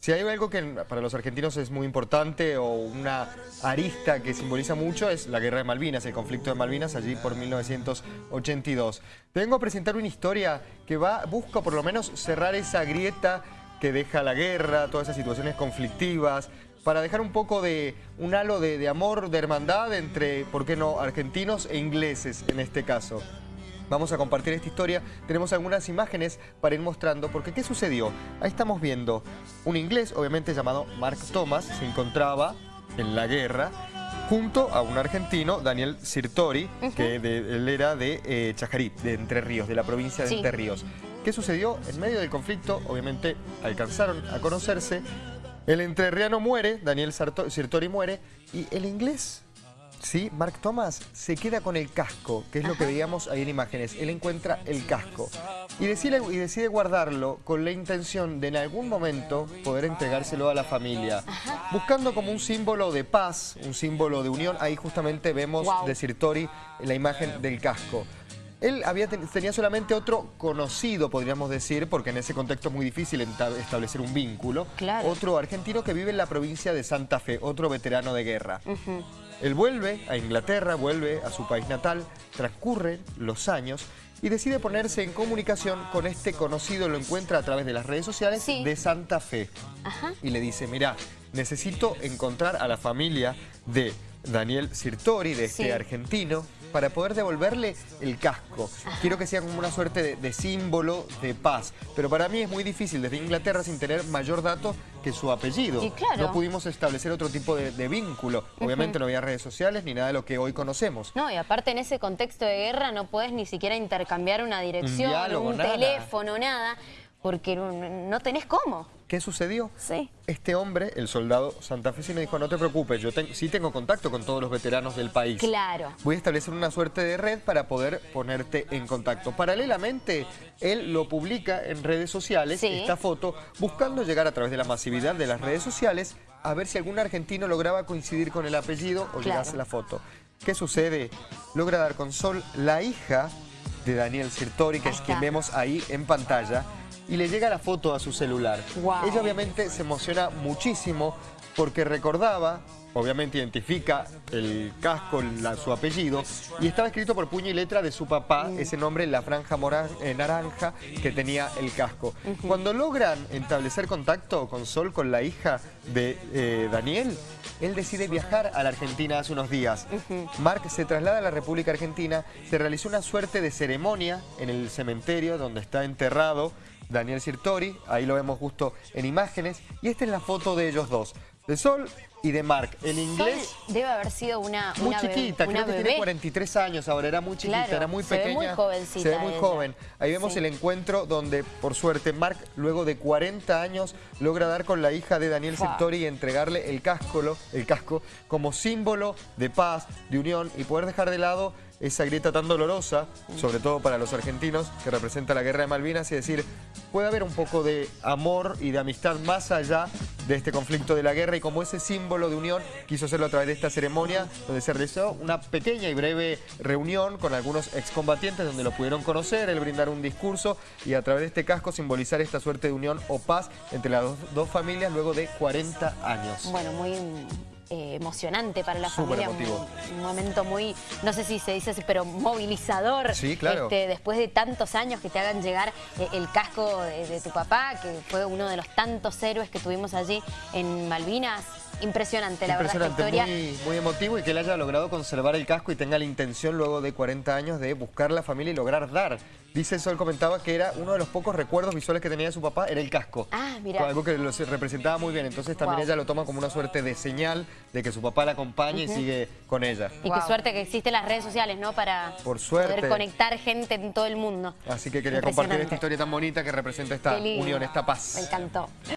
Si hay algo que para los argentinos es muy importante o una arista que simboliza mucho es la guerra de Malvinas, el conflicto de Malvinas allí por 1982. Vengo a presentar una historia que va, busca por lo menos cerrar esa grieta que deja la guerra, todas esas situaciones conflictivas, para dejar un poco de un halo de, de amor, de hermandad entre, ¿por qué no?, argentinos e ingleses en este caso. Vamos a compartir esta historia. Tenemos algunas imágenes para ir mostrando, porque ¿qué sucedió? Ahí estamos viendo un inglés, obviamente llamado Mark Thomas, se encontraba en la guerra junto a un argentino, Daniel Sirtori, que él era de eh, Chajarí, de Entre Ríos, de la provincia de Entre Ríos. ¿Qué sucedió? En medio del conflicto, obviamente, alcanzaron a conocerse. El entrerriano muere, Daniel Sirtori muere, y el inglés ¿sí? Mark Thomas se queda con el casco, que es lo que veíamos ahí en imágenes. Él encuentra el casco y decide, y decide guardarlo con la intención de en algún momento poder entregárselo a la familia. Buscando como un símbolo de paz, un símbolo de unión. Ahí justamente vemos de Sirtori la imagen del casco. Él había tenía solamente otro conocido, podríamos decir, porque en ese contexto es muy difícil establecer un vínculo. Otro argentino que vive en la provincia de Santa Fe, otro veterano de guerra. Él vuelve a Inglaterra, vuelve a su país natal, transcurren los años y decide ponerse en comunicación con este conocido, lo encuentra a través de las redes sociales de Santa Fe. Y le dice, mira, necesito encontrar a la familia de Daniel Sirtori, de este argentino, para poder devolverle el casco. Quiero que sea como una suerte de, símbolo de paz. Pero para mí es muy difícil desde Inglaterra sin tener mayor dato que su apellido. No pudimos establecer otro tipo de, vínculo. Obviamente no había redes sociales ni nada de lo que hoy conocemos. No, y aparte en ese contexto de guerra no puedes ni siquiera intercambiar una dirección, un, teléfono, nada porque no tenés cómo. ¿Qué sucedió? Sí. Este hombre, el soldado santafesino, dijo, no te preocupes, yo sí tengo contacto con todos los veteranos del país. Claro. Voy a establecer una suerte de red para poder ponerte en contacto. Paralelamente, él lo publica en redes sociales, esta foto, buscando llegar a través de la masividad de las redes sociales a ver si algún argentino lograba coincidir con el apellido o llegase la foto. ¿Qué sucede? Logra dar con Sol la hija de Daniel Sirtori, que es quien vemos ahí en pantalla, y le llega la foto a su celular. Ella obviamente se emociona muchísimo porque recordaba, obviamente identifica el casco, su apellido, y estaba escrito por puño y letra de su papá, mm. ese nombre en la franja eh, naranja que tenía el casco. Cuando logran establecer contacto con Sol, con la hija de eh, Daniel, él decide viajar a la Argentina hace unos días. Mark se traslada a la República Argentina, se realizó una suerte de ceremonia en el cementerio donde está enterrado Daniel Sirtori, ahí lo vemos justo en imágenes, y esta es la foto de ellos dos, de Sol y de Mark. El inglés... debe haber sido una Muy chiquita, creo que tiene 43 años ahora, era muy chiquita, era muy pequeña. Se ve muy jovencita Se ve muy joven. Ahí vemos el encuentro donde, por suerte, Mark, luego de 40 años, logra dar con la hija de Daniel Sirtori y entregarle el casco, el casco como símbolo de paz, de unión y poder dejar de lado esa grieta tan dolorosa, sobre todo para los argentinos, que representa la guerra de Malvinas, y decir, puede haber un poco de amor y de amistad más allá de este conflicto de la guerra, y como ese símbolo de unión, quiso hacerlo a través de esta ceremonia, donde se realizó una pequeña y breve reunión con algunos excombatientes, donde lo pudieron conocer, él brindar un discurso, y a través de este casco simbolizar esta suerte de unión o paz entre las dos, familias luego de 40 años. Bueno, muy eh, emocionante para la familia. Un, momento muy, no sé si se dice así, pero movilizador. Sí, claro. Este, después de tantos años que te hagan llegar eh, el casco de, tu papá, que fue uno de los tantos héroes que tuvimos allí en Malvinas. Impresionante, la verdad, historia. Muy, muy emotivo y que él haya logrado conservar el casco y tenga la intención luego de 40 años de buscar la familia y lograr dar. Dice eso, él comentaba que era uno de los pocos recuerdos visuales que tenía de su papá, era el casco. Ah, mira. Algo que lo representaba muy bien, entonces también ella lo toma como una suerte de señal de que su papá la acompaña y sigue con ella. Y qué suerte que existen las redes sociales, ¿no? Para Por suerte. poder conectar gente en todo el mundo. Así que quería compartir esta historia tan bonita que representa esta unión, esta paz. Me encantó.